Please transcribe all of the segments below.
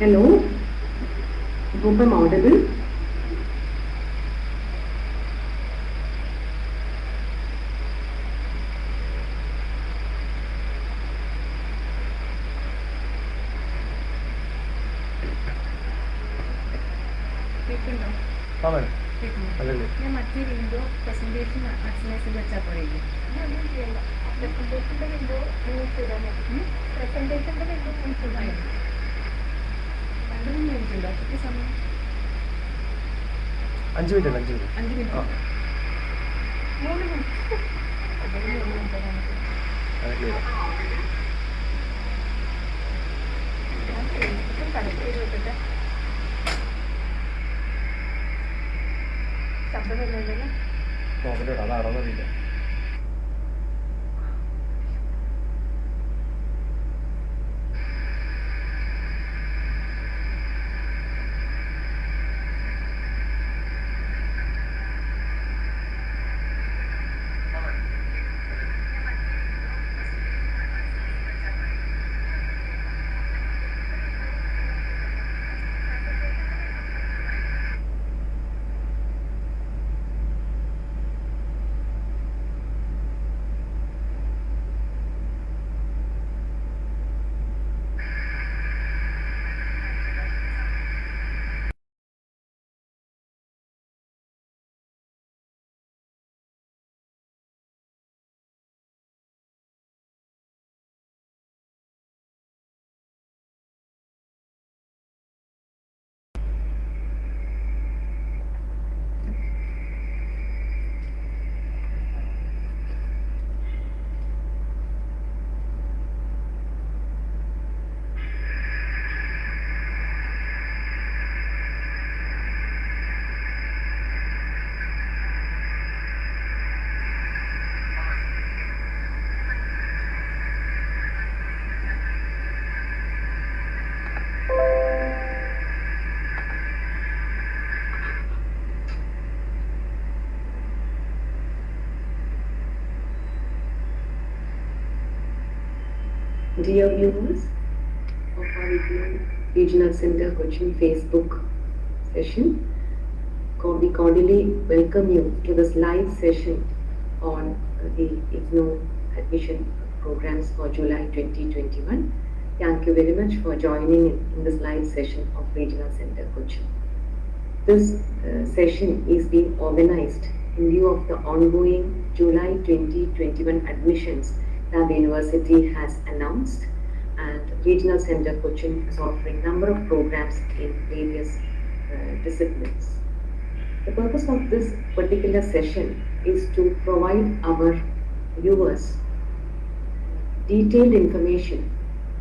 Hello? I hope I'm audible. അഞ്ച് minute അല്ല അഞ്ച് മിനിറ്റ്. ആ. ശബ്ദമില്ലല്ലോ നോക്കട്ടെ അതാണോന്നറിയില്ല Dear viewers of our Regional- Regional Center Cochin Facebook session, we cordially welcome you to this live session on the IGNOU admission programs for July 2021. Thank you very much for joining in, this live session of Regional Center Cochin. This uh, session is being organized in view of the ongoing July 2021 admissions that the university has announced and Regional Center Cochin is offering a number of programs in various uh, disciplines. The purpose of this particular session is to provide our viewers detailed information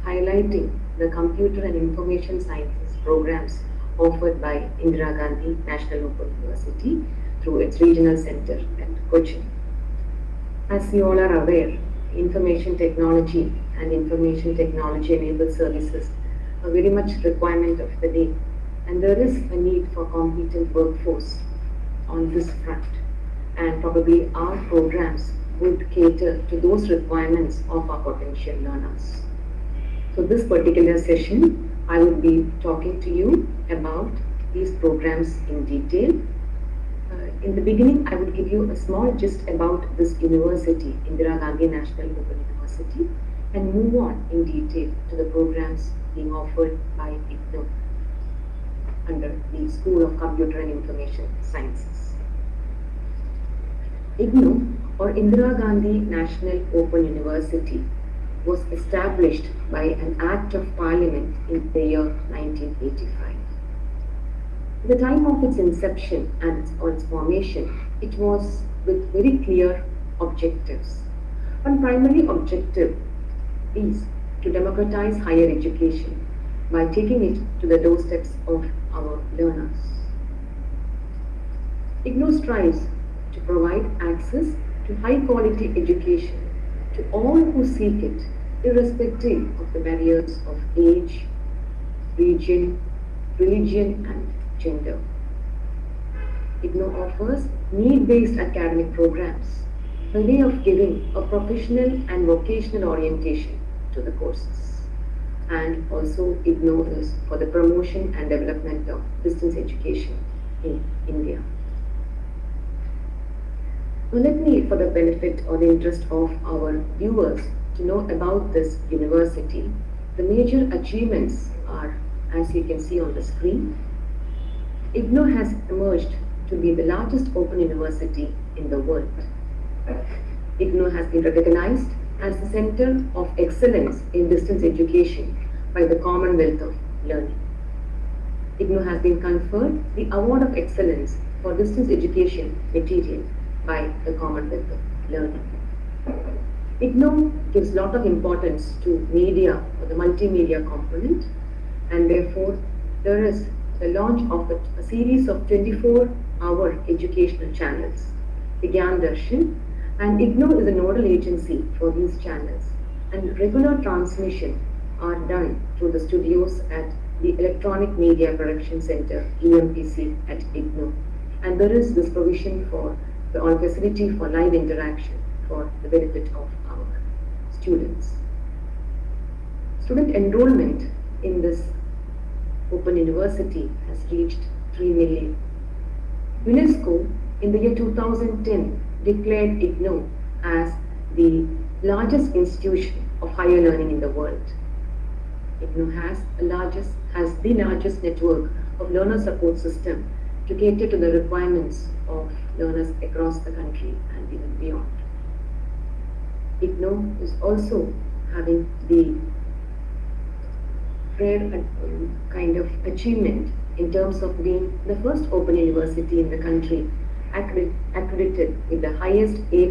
highlighting the computer and information sciences programs offered by Indira Gandhi National Open University through its regional center at Cochin. As you all are aware, information technology and information technology enabled services are very much requirement of the day and there is a need for competent workforce on this front and probably our programs would cater to those requirements of our potential learners. So this particular session, I will be talking to you about these programs in detail. In the beginning, I would give you a small gist about this university, Indira Gandhi National Open University, and move on in detail to the programs being offered by IGNOU under the School of Computer and Information Sciences. IGNOU or Indira Gandhi National Open University was established by an Act of Parliament in the year 1985. The time of its inception and its, or its formation, it was with very clear objectives. One primary objective is to democratize higher education by taking it to the doorsteps of our learners. IGNOU strives to provide access to high quality education to all who seek it, irrespective of the barriers of age, region, religion, and gender. IGNOU offers need-based academic programs a way of giving a professional and vocational orientation to the courses. and also IGNOU is for the promotion and development of distance education in India. Now let me, for the benefit or the interest of our viewers, to know about this university. The major achievements are, as you can see on the screen, IGNOU has emerged to be the largest open university in the world. Uh, IGNOU has been recognized as the center of excellence in distance education by the Commonwealth of Learning. IGNOU has been conferred the Award of Excellence for Distance Education Material by the Commonwealth of Learning. IGNOU gives lot of importance to media or the multimedia component and therefore there is the launch of a, a series of 24 hour educational channels, the Gyan Darshan and IGNOU is a nodal agency for these channels and regular transmission are done through the studios at the Electronic Media Production Center EMPC at IGNOU and there is this provision for the on facility for live interaction for the benefit of our students. Student enrollment in this Open University has reached 3 million. UNESCO in the year 2010 declared IGNOU as the largest institution of higher learning in the world. IGNOU has, largest, has the largest network of learner support system to cater to the requirements of learners across the country and even beyond. IGNOU is also having the rare uh, kind of achievement in terms of being the first open university in the country accredited with the highest A++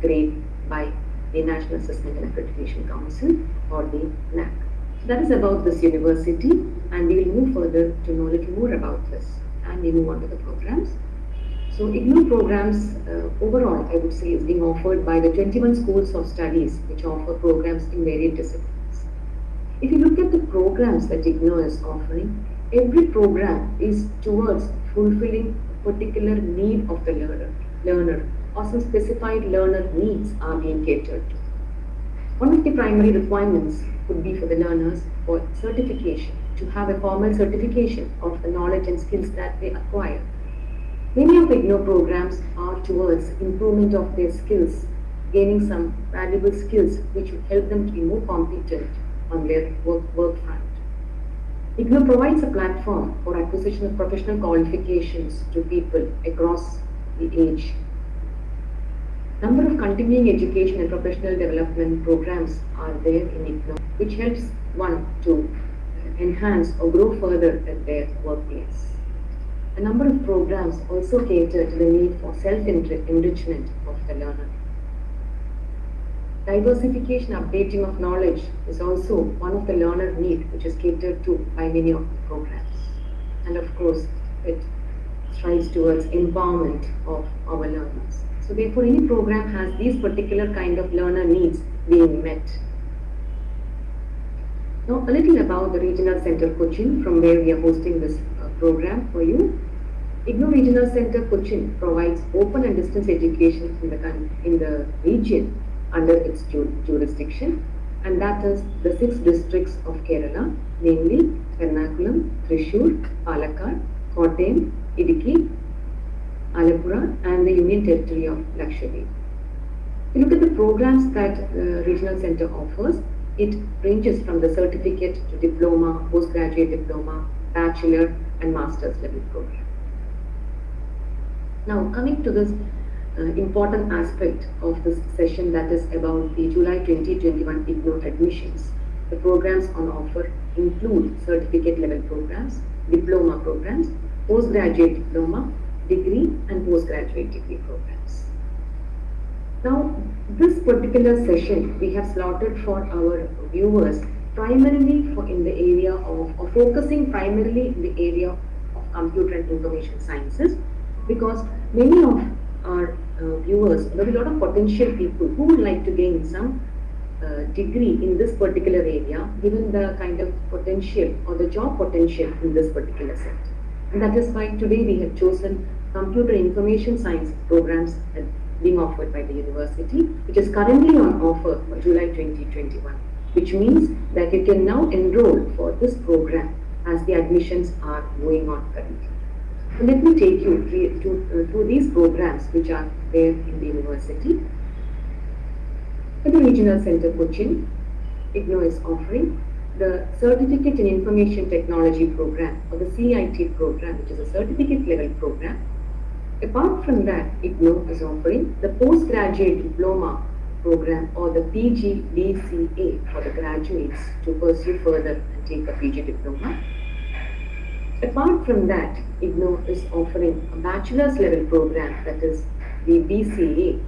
grade by the National Assessment and Accreditation Council or the NAAC. So that is about this university and we will move further to know a little more about this and we move on to the programs. So IGNOU programs uh, overall I would say is being offered by the 21 schools of studies which offer programs in various disciplines. If you look at the programs that IGNOU is offering, every program is towards fulfilling a particular need of the learner, learner or some specified learner needs are being catered to. One of the primary requirements could be for the learners for certification, to have a formal certification of the knowledge and skills that they acquire. Many of IGNOU programs are towards improvement of their skills, gaining some valuable skills which would help them to be more competent on their work, work front. IGNOU provides a platform for acquisition of professional qualifications to people across the age. Number of continuing education and professional development programs are there in IGNOU, which helps one to enhance or grow further at their workplace. A number of programs also cater to the need for self-enrichment of the learner. Diversification, updating of knowledge is also one of the learner need which is catered to by many of the programs. And of course, it strives towards empowerment of our learners. So therefore, any program has these particular kind of learner needs being met. Now, a little about the Regional Center Cochin, from where we are hosting this uh, program for you. IGNOU Regional Center Cochin provides open and distance education in the, in the region under its ju- jurisdiction, and that is the six districts of Kerala, namely Ernakulam, Thrissur, Palakkad, Kottayam, Idukki, Alappuzha, and the Union Territory of Lakshadweep. If you look at the programs that uh, Regional Center offers, it ranges from the certificate to diploma, postgraduate diploma, bachelor, and master's level program. Now, coming to this uh, important aspect of this session that is about the July 2021 IGNOU admissions. The programs on offer include certificate level programs, diploma programs, postgraduate diploma, degree and postgraduate degree programs. Now, this particular session we have slotted for our viewers primarily for in the area of, or focusing primarily in the area of computer and information sciences because many of our viewers, there will be a lot of potential people who would like to gain some uh, degree in this particular area given the kind of potential or the job potential in this particular sector. And that is why today we have chosen computer information science programs being offered by the university, which is currently on offer for July 2021. which means that you can now enroll for this program as the admissions are going on currently. Let me take you to, uh, through these programs which are there in the university. At the Regional Center Cochin, IGNOU is offering the Certificate in Information Technology program or the CIT program, which is a certificate level program. Apart from that, IGNOU is offering the Postgraduate Diploma program or the PGDCA for the graduates to pursue further and take a PG diploma. Apart from that, IGNOU is offering a bachelor's level program that is the BCA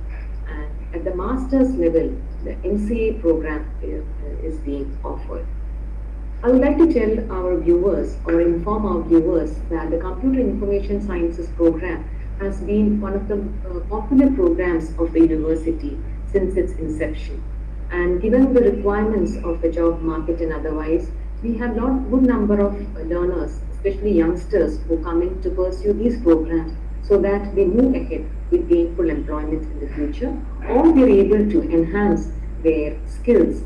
and at the master's level, the MCA program uh, is being offered. I would like to tell our viewers or inform our viewers that the Computer Information Sciences program has been one of the uh, popular programs of the university since its inception. And given the requirements of the job market and otherwise, we have not good number of uh, learners, especially youngsters, who come in to pursue these programs so that they move ahead with gainful employment in the future, or they're able to enhance their skills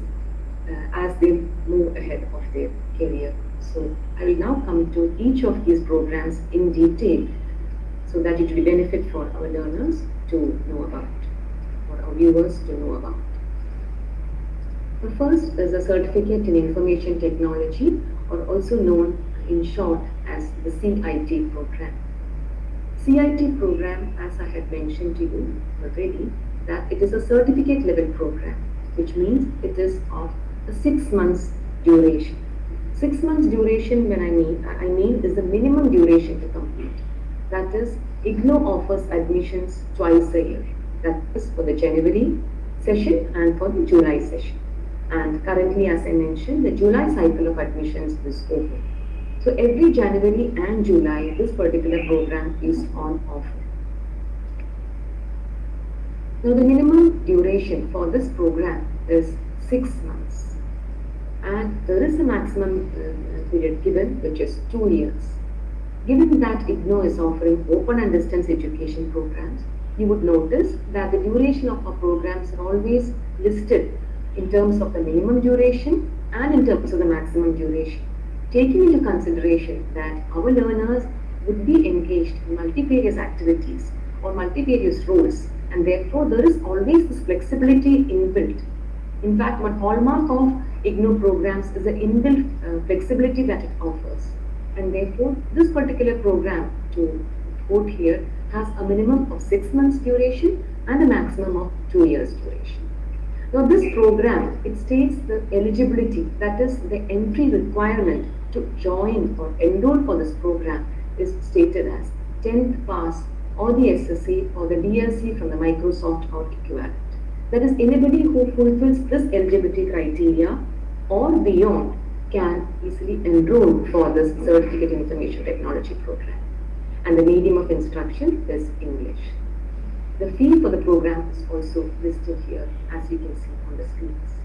uh, as they move ahead of their career. So I will now come to each of these programs in detail so that it will benefit for our learners to know about, or our viewers to know about. The first is a Certificate in Information Technology or also known in short as the CIT program. CIT program, as I had mentioned to you already, that it is a certificate level program, which means it is of a six months duration. Six months duration when I mean, I mean is the minimum duration to complete. That is, IGNOU offers admissions twice a year. That is for the January session and for the July session. And currently, as I mentioned, the July cycle of admissions is over. So every January and July, this particular program is on offer. Now the minimum duration for this program is six months. And there is a maximum uh, period given, which is two years. Given that IGNOU is offering open and distance education programs, you would notice that the duration of our programs are always listed in terms of the minimum duration and in terms of the maximum duration, taking into consideration that our learners would be engaged in multifarious activities or multifarious roles and therefore there is always this flexibility inbuilt. In fact, one hallmark of IGNOU programs is the inbuilt uh, flexibility that it offers and therefore this particular program to quote here has a minimum of 6 months duration and a maximum of 2 years duration. Now this program, it states the eligibility, that is the entry requirement to join or enroll for this program is stated as 10th pass or the SSC or the DLC from the Microsoft or equivalent. That is anybody who fulfills this eligibility criteria or beyond can easily enroll for this Certificate in Information Technology program. And the medium of instruction is English. The fee for the program is also listed here as you can see on the screens.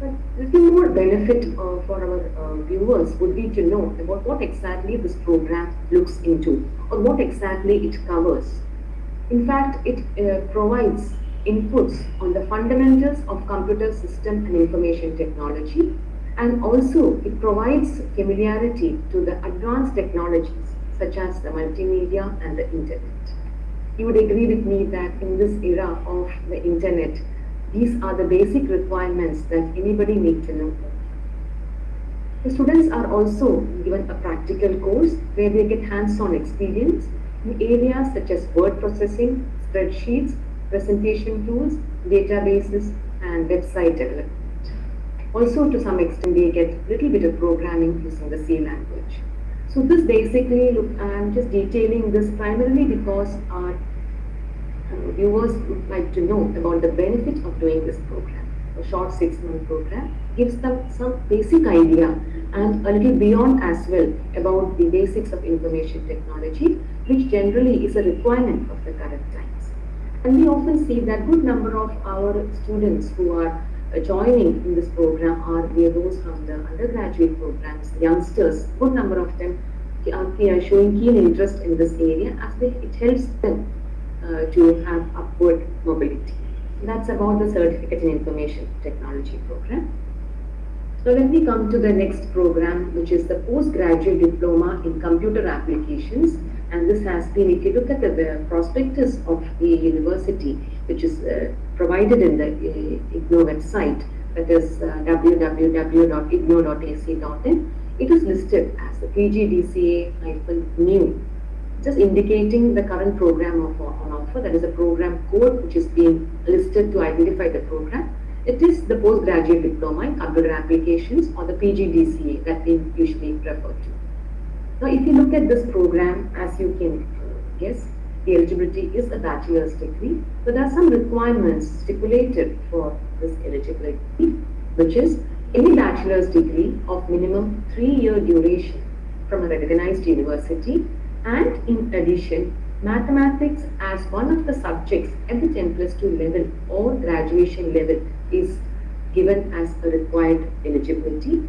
But little more benefit uh, for our uh, viewers would be to know about what exactly this program looks into or what exactly it covers. In fact, it uh, provides inputs on the fundamentals of computer system and information technology and also it provides familiarity to the advanced technologies such as the multimedia and the internet. You would agree with me that in this era of the internet, these are the basic requirements that anybody needs to know. The students are also given a practical course where they get hands-on experience in areas such as word processing, spreadsheets, presentation tools, databases, and website development. Also, to some extent, they get a little bit of programming using the C language. So this basically, look, I'm just detailing this primarily because our viewers would like to know about the benefit of doing this program. A short six-month program gives them some basic idea and a little beyond as well about the basics of information technology, which generally is a requirement of the current times. And we often see that good number of our students who are uh, joining in this program are those from the undergraduate programs, youngsters, good number of them are showing keen interest in this area as it helps them to have upward mobility. That's about the Certificate in Information Technology program. Now let me come to the next program, which is the postgraduate diploma in computer applications. And this has been, if you look at the, the prospectus of the university, which is uh, provided in the uh, IGNOU website, that is uh, www.ignou.ac.in, it is listed as the PGDCA-new, just indicating the current program of, on offer, that is a program code which is being listed to identify the program. It is the postgraduate diploma in computer applications or the PGDCA that we usually refer to. Now, if you look at this program, as you can guess, the eligibility is a bachelor's degree, but there are some requirements stipulated for this eligibility, which is any bachelor's degree of minimum three-year duration from a recognized university, and in addition, mathematics as one of the subjects at the 10 plus 2 level or graduation level is given as a required eligibility.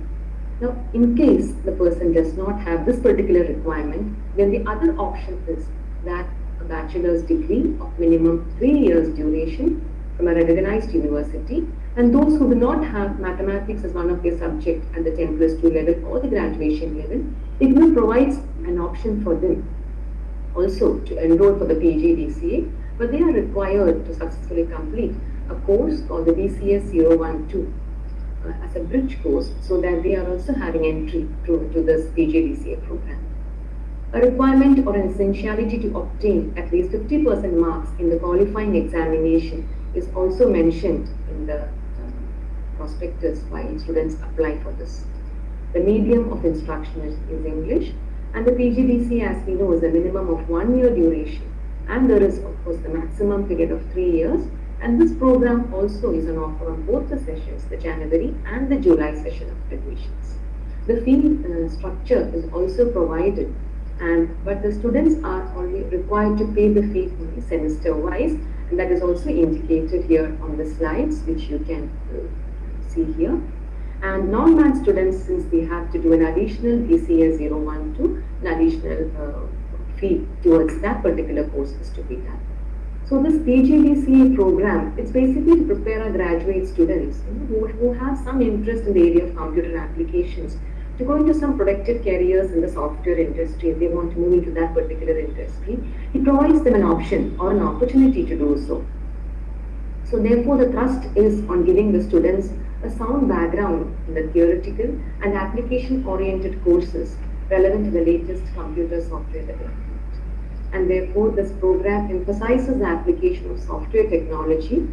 Now, in case the person does not have this particular requirement, then the other option is that a bachelor's degree of minimum three years duration from a recognized university and those who do not have mathematics as one of their subject at the 10 plus 2 level or the graduation level, IGNOU provides an option for them also to enroll for the PGDCA, but they are required to successfully complete a course called the BCS 012 uh, as a bridge course so that they are also having entry to, to this PGDCA program. A requirement or an essentiality to obtain at least 50% marks in the qualifying examination is also mentioned in the prospectus why students apply for this. The medium of instruction is, is English and the PGDC as we know is a minimum of one year duration and there is of course the maximum period of three years and this program also is on offer on both the sessions, the January and the July session of admissions. The fee uh, structure is also provided and but the students are only required to pay the fee semester wise and that is also indicated here on the slides which you can uh, see here. And non-math students, since they have to do an additional BCS 012, an additional uh, fee towards that particular course is to be done. So this PGDCA program, it's basically to prepare our graduate students you know, who, who have some interest in the area of computer applications to go into some productive careers in the software industry if they want to move into that particular industry. It provides them an option or an opportunity to do so. So therefore the thrust is on giving the students a sound background in the theoretical and application oriented courses relevant to the latest computer software development. And therefore this program emphasizes the application of software technology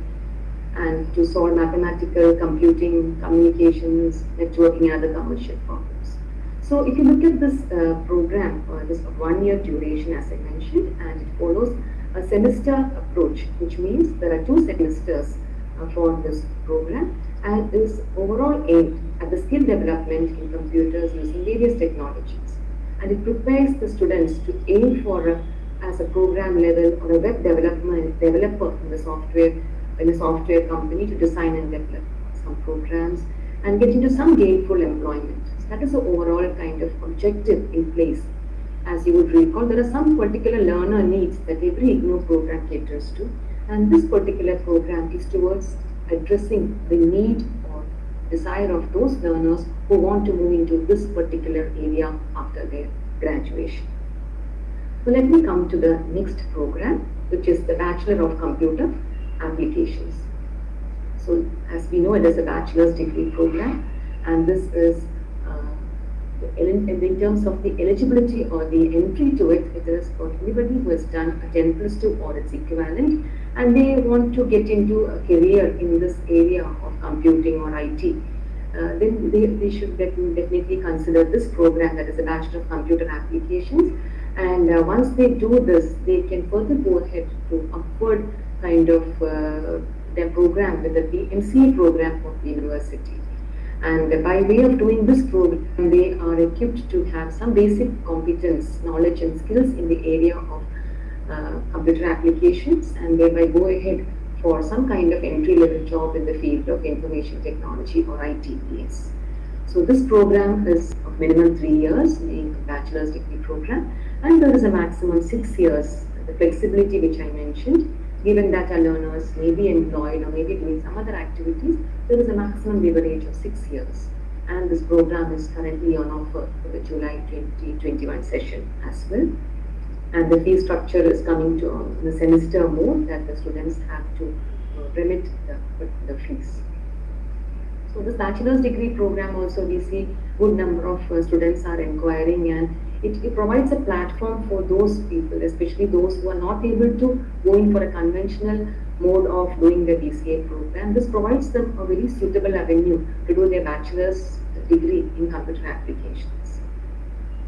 and to solve mathematical, computing, communications, networking and other commercial problems. So if you look at this uh, program, uh, this one year duration as I mentioned and it follows a semester approach which means there are two semesters uh, for this program and is overall aimed at the skill development in computers using various technologies. And it prepares the students to aim for a, as a program level or a web development developer in the software in a software company to design and develop some programs and get into some gainful employment. So that is the overall kind of objective in place. As you would recall, there are some particular learner needs that every IGNOU program caters to, and this particular program is towards addressing the need or desire of those learners who want to move into this particular area after their graduation. So let me come to the next program, which is the Bachelor of Computer Applications. So as we know, it is a bachelor's degree program, and this is uh, in, terms of the eligibility or the entry to it, it is for anybody who has done a 10 plus 2 or its equivalent and they want to get into a career in this area of computing or IT, uh, then they, they should definitely consider this program that is a Bachelor of Computer Applications. And uh, once they do this, they can further go ahead to upward kind of uh, their program with the MCA program of the university. And by way of doing this program, they are equipped to have some basic competence, knowledge and skills in the area of Uh, computer applications and thereby go ahead for some kind of entry-level job in the field of information technology or ITPS. So this program is of minimum three years, being a bachelor's degree program, and there is a maximum six years, the flexibility which I mentioned, given that our learners may be employed or may be doing some other activities, there is a maximum leverage of six years. and this program is currently on offer for the July 2021 session as well. And the fee structure is coming to uh, the semester mode that the students have to uh, remit the, the fees. So this bachelor's degree program also we see good number of uh, students are inquiring and it, it provides a platform for those people, especially those who are not able to go in for a conventional mode of doing the DCA program. This provides them a very suitable avenue to do their bachelor's degree in computer applications.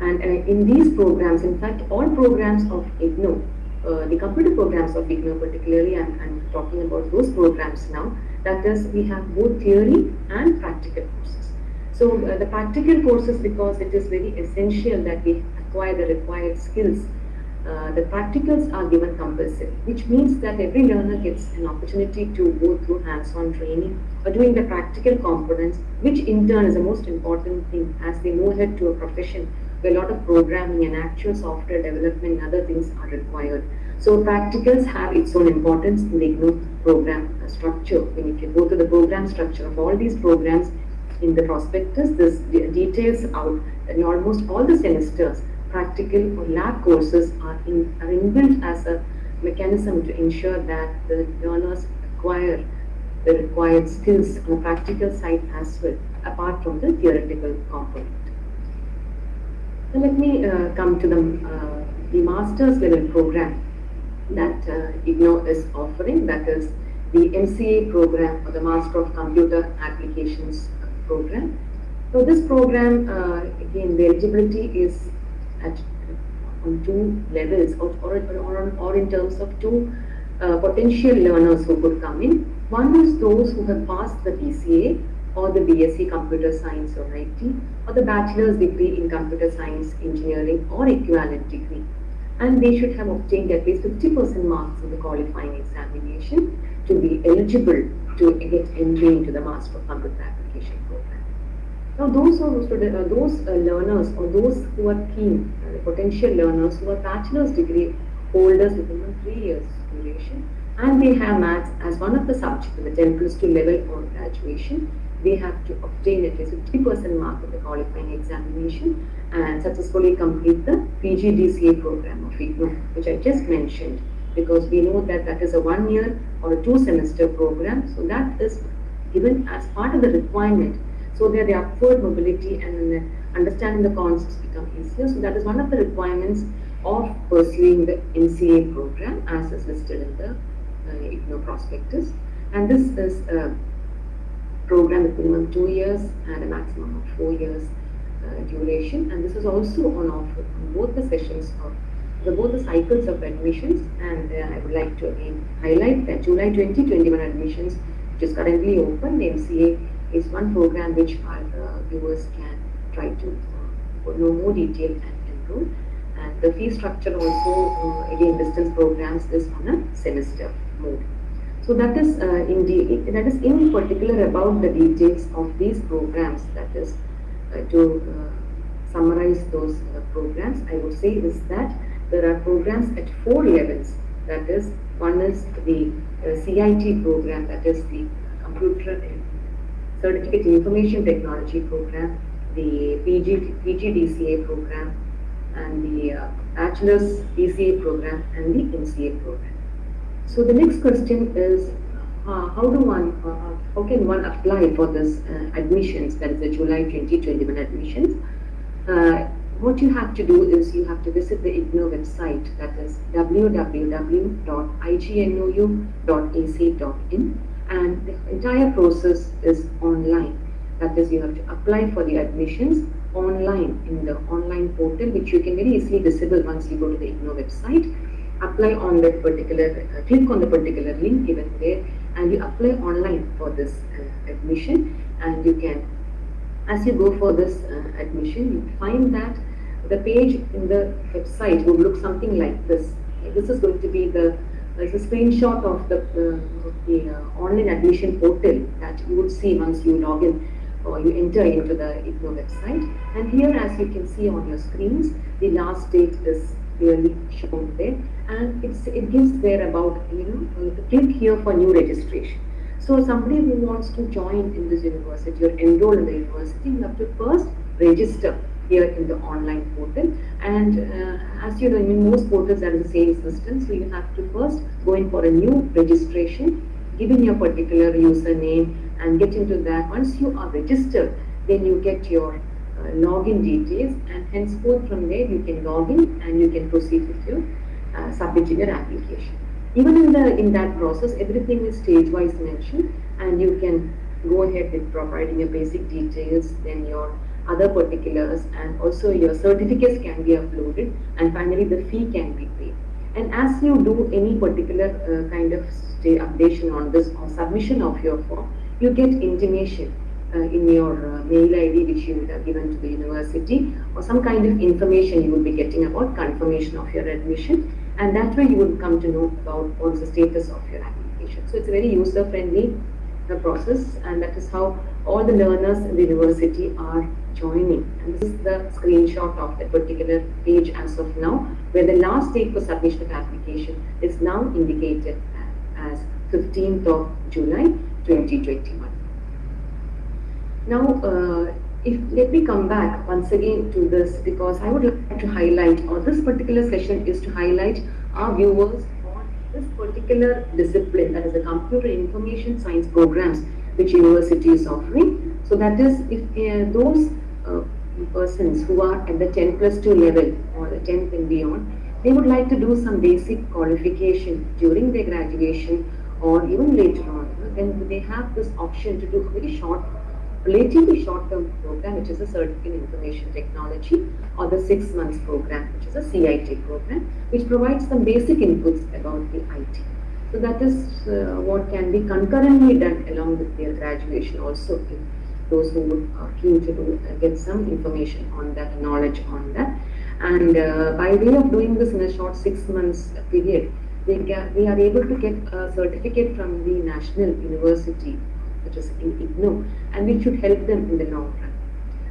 And uh, in these programs, in fact, all programs of IGNOU, uh, the computer programs of IGNOU particularly, I'm, I'm talking about those programs now, that is, we have both theory and practical courses. So uh, the practical courses, because it is very essential that we acquire the required skills, uh, the practicals are given compulsory, which means that every learner gets an opportunity to go through hands-on training or doing the practical components, which in turn is the most important thing as they move ahead to a profession where a lot of programming and actual software development and other things are required. So practicals have its own importance in the IGNOU program uh, structure. When if you go to the program structure of all these programs, in the prospectus, this details out in almost all the semesters, practical or lab courses are, in, are inbuilt as a mechanism to ensure that the learners acquire the required skills on the practical side as well, apart from the theoretical component. Now let me uh, come to the, uh, the master's level program that uh, IGNOU is offering, that is the MCA program or the Master of Computer Applications program. So this program, uh, again, the eligibility is at on two levels or, or, or, or in terms of two uh, potential learners who could come in. One is those who have passed the BCA or the BSc Computer Science or IT or the Bachelor's degree in Computer Science Engineering or equivalent degree. And they should have obtained at least 50% marks in the qualifying examination to be eligible to get entry into the Master of Computer Application program. Now, those are uh, those uh, learners or those who are keen, uh, potential learners who are bachelor's degree holders with minimum three years duration, and they have maths as one of the subjects in the 10 plus 2 level or graduation, they have to obtain at least 50% mark in the qualifying examination and successfully complete the PGDCA program of IGNOU, which I just mentioned, because we know that that is a one year or a two semester program, so that is given as part of the requirement so that the upward mobility and understanding the concepts become easier. So that is one of the requirements of pursuing the MCA program as is listed in the uh, IGNOU prospectus. And this is a program with minimum two years and a maximum of four years uh, duration. And this is also on offer on both the sessions of the both the cycles of admissions. And uh, I would like to again highlight that July 2021 admissions, which is currently open, the MCA is one program which our uh, viewers can try to uh, know more detail and enroll. And the fee structure also, uh, again, distance programs is on a semester mode. So that is uh, in de- that is in particular about the details of these programs. That is uh, to uh, summarize those uh, programs. I would say is that there are programs at four levels. That is one is the uh, CIT program. That is the computer Certificate in Information Technology program, the PG, PGDCA program, and the uh, Bachelor's BCA program, and the MCA program. So the next question is, uh, how do one, uh, how can one apply for this uh, admissions, that is the July 2021 admissions? Uh, what you have to do is you have to visit the IGNOU website, that is www.ignou.ac.in and the entire process is online. That is, you have to apply for the admissions online in the online portal, which you can very easily visible once you go to the IGNOU website. Apply on that particular, uh, click on the particular link given there, and you apply online for this uh, admission. And you can, as you go for this uh, admission, you find that the page in the website would look something like this. This is going to be the there's a screenshot of the, uh, the uh, online admission portal that you would see once you log in or you enter into the IGNOU website. And here, as you can see on your screens, the last date is clearly shown there, and it's, it gives there about you know uh, click here for new registration. So somebody who wants to join in this university or enroll in the university, you have to first register here in the online portal. And uh, as you know, in most portals is the same system. So you have to first go in for a new registration, give in your particular username and get into that. Once you are registered, then you get your login details and henceforth from there you can log in and you can proceed with your uh, submitting your application. Even in the in that process, everything is stage-wise mentioned, and you can go ahead with providing your basic details, then your other particulars, and also your certificates can be uploaded, and finally the fee can be paid. And as you do any particular uh, kind of updation on this or submission of your form, you get intimation uh, in your uh, mail ID which you would have given to the university or some kind of information you will be getting about confirmation of your admission and that way you will come to know about what's the status of your application. So it's a very user friendly uh, process and that is how all the learners in the university are joining and this is the screenshot of that particular page as of now where the last date for submission of application is now indicated as 15th of July 2021. Now, uh, if let me come back once again to this because I would like to highlight, or this particular session is to highlight our viewers on this particular discipline, that is the computer information science programs which university is offering. So that is, if uh, those uh, persons who are at the 10 plus 2 level or the 10th and beyond, they would like to do some basic qualification during their graduation or even later on, then they have this option to do a very short relatively short-term program, which is a Certificate in Information Technology, or the six months program, which is a CIT program, which provides some basic inputs about the IT. So that is uh, what can be concurrently done along with their graduation also. If those who are keen to do, uh, get some information on that, knowledge on that. And uh, by way of doing this in a short six months period, they, get, they are able to get a certificate from the National University in IGNOU, and which should help them in the long run.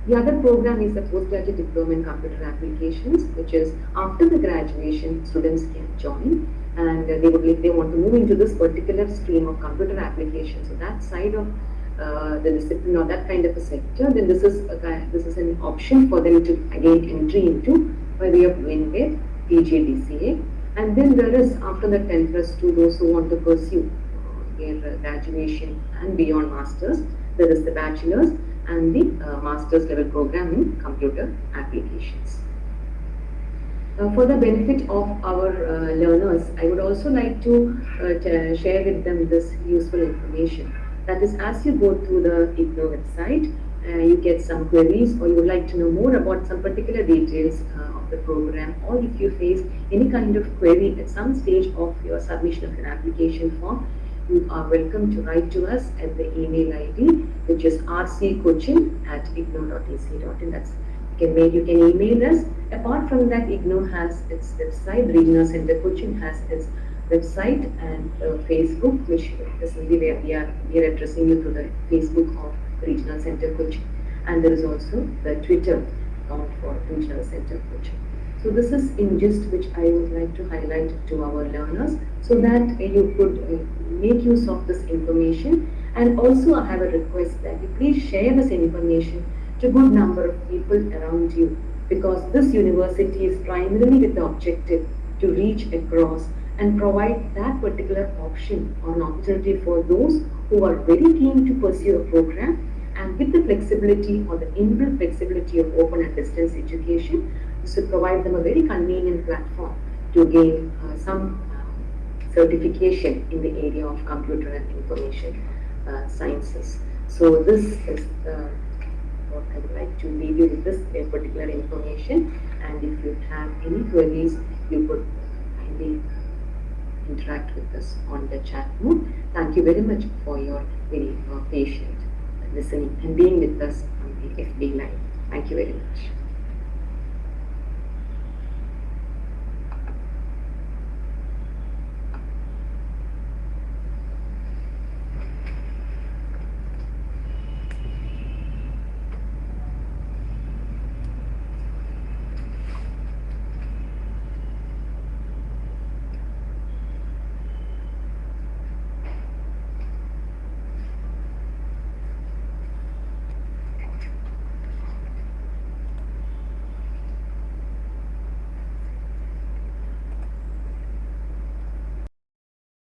The other program is the postgraduate diploma in computer applications, which is after the graduation, students can join and uh, they would if they want to move into this particular stream of computer applications. So that side of uh, the discipline or that kind of a sector, then this is a, this is an option for them to again entry into by way of doing their PGDCA. And then there is after the 10th plus 2 those who want to pursue their graduation and beyond masters. There is the bachelor's and the uh, master's level program in computer applications. Uh, for the benefit of our uh, learners, I would also like to uh, share with them this useful information. That is, as you go through the IGNOU website, uh, you get some queries or you would like to know more about some particular details uh, of the program or if you face any kind of query at some stage of your submission of an application form, you are welcome to write to us at the email ID which is rccochin at ignou.ac.in. That's you can mail, you can email us. Apart from that, IGNOU has its website, Regional Center Cochin has its website and uh, Facebook, which is the where we are we are addressing you through the Facebook of Regional Center Cochin. And there is also the Twitter account for Regional Center Cochin. So this is in gist which I would like to highlight to our learners so that you could uh, make use of this information. And also I have a request that you please share this information to a good number of people around you because this university is primarily with the objective to reach across and provide that particular option or an opportunity for those who are very keen to pursue a program and with the flexibility or the inbuilt flexibility of open and distance education is to provide them a very convenient platform to gain uh, some uh, certification in the area of computer and information uh, sciences. So this is uh, what I would like to leave you with this particular information and if you have any queries you could kindly interact with us on the chat mode. Thank you very much for your very patient listening and being with us on the FB Live. Thank you very much.